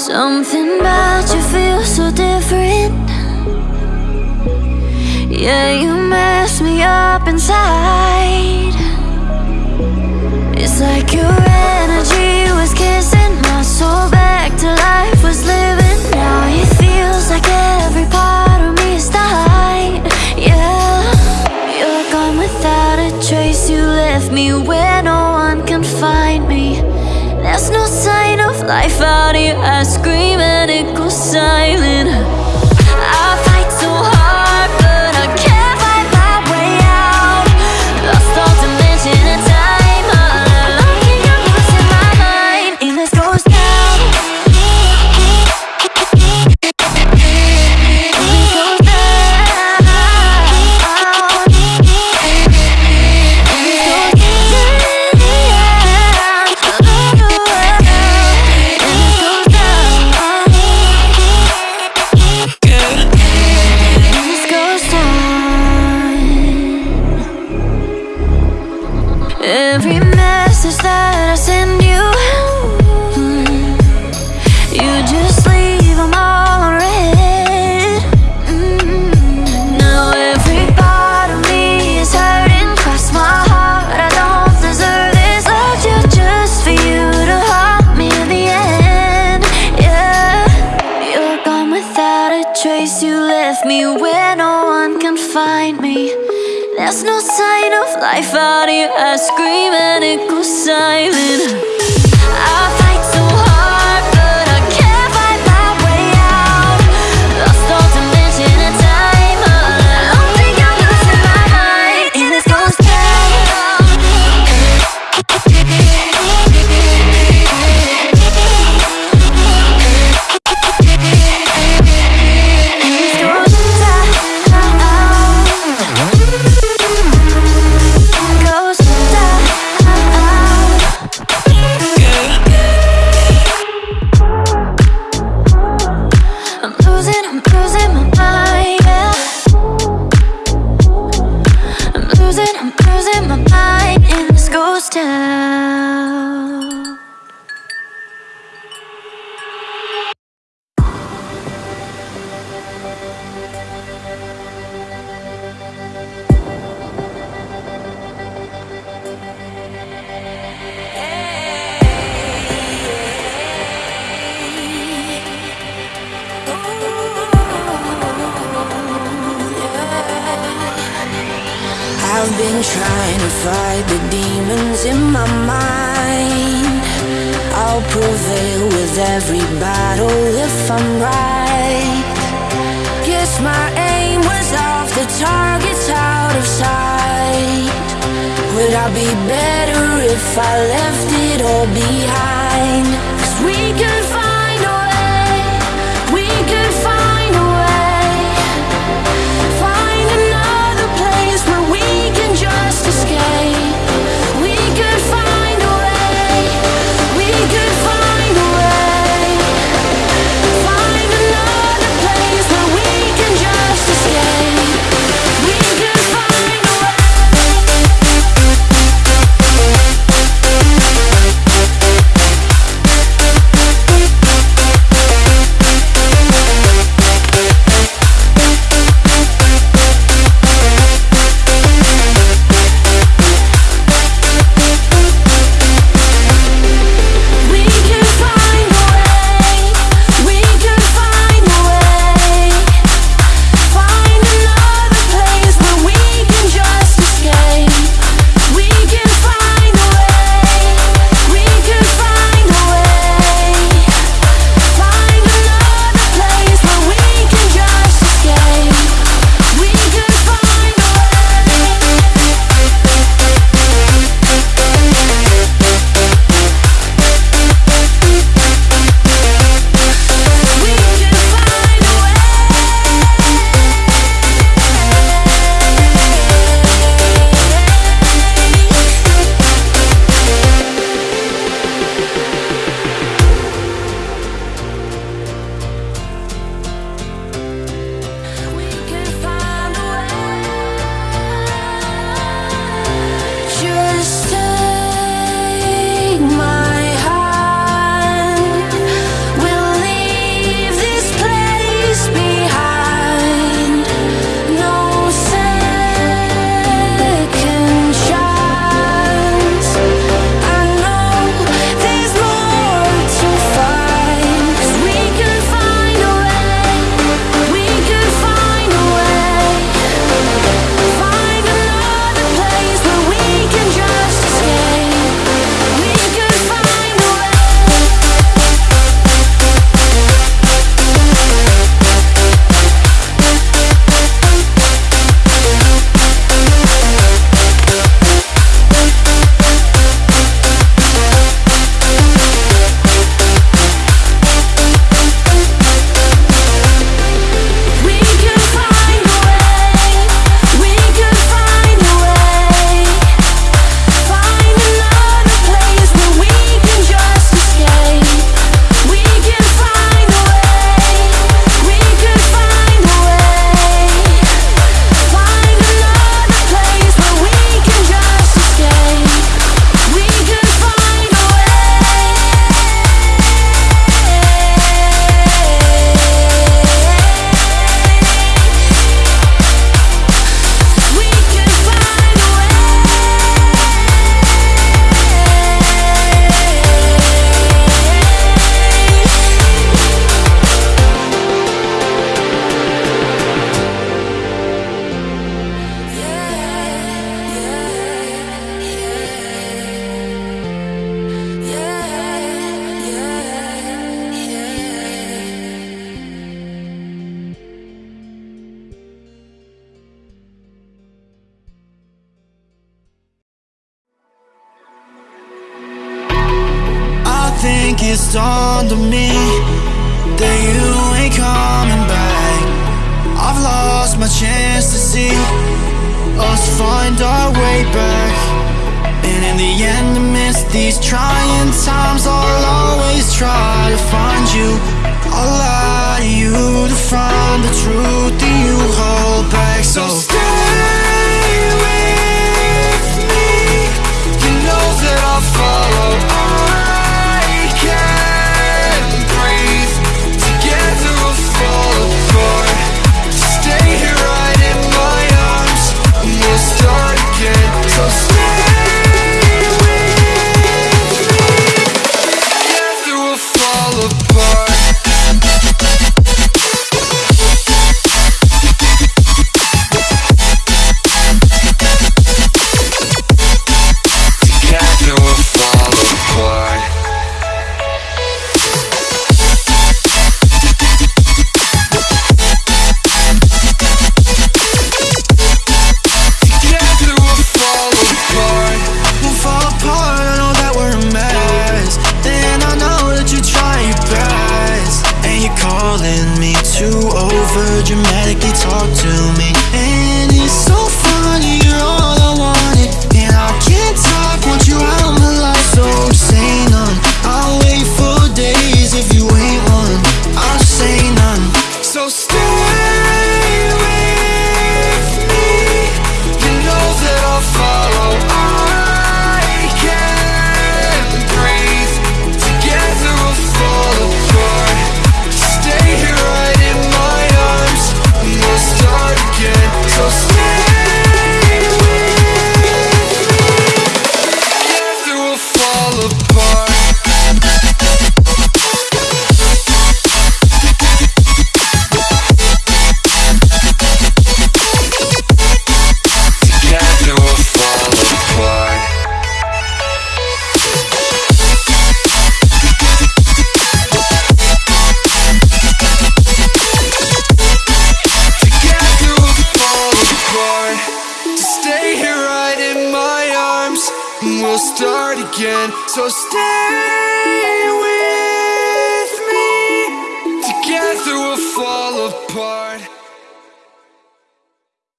Something about you feels so different. Yeah, you mess me up inside. It's like your energy was kissing my soul back to life. No sign of life out here. I scream and it goes silent. I time. been trying to fight the demons in my mind. I'll prevail with every battle if I'm right. Guess my aim was off, the target's out of sight. Would I be better if I left it all behind? Cause we could it's dawned to me That you ain't coming back. I've lost my chance to see Us find our way back. And in the end amidst these trying times I'll always try to find you. I'll lie to you to find the truth that you hold back. So stay again. So stay with me. Together we'll fall apart.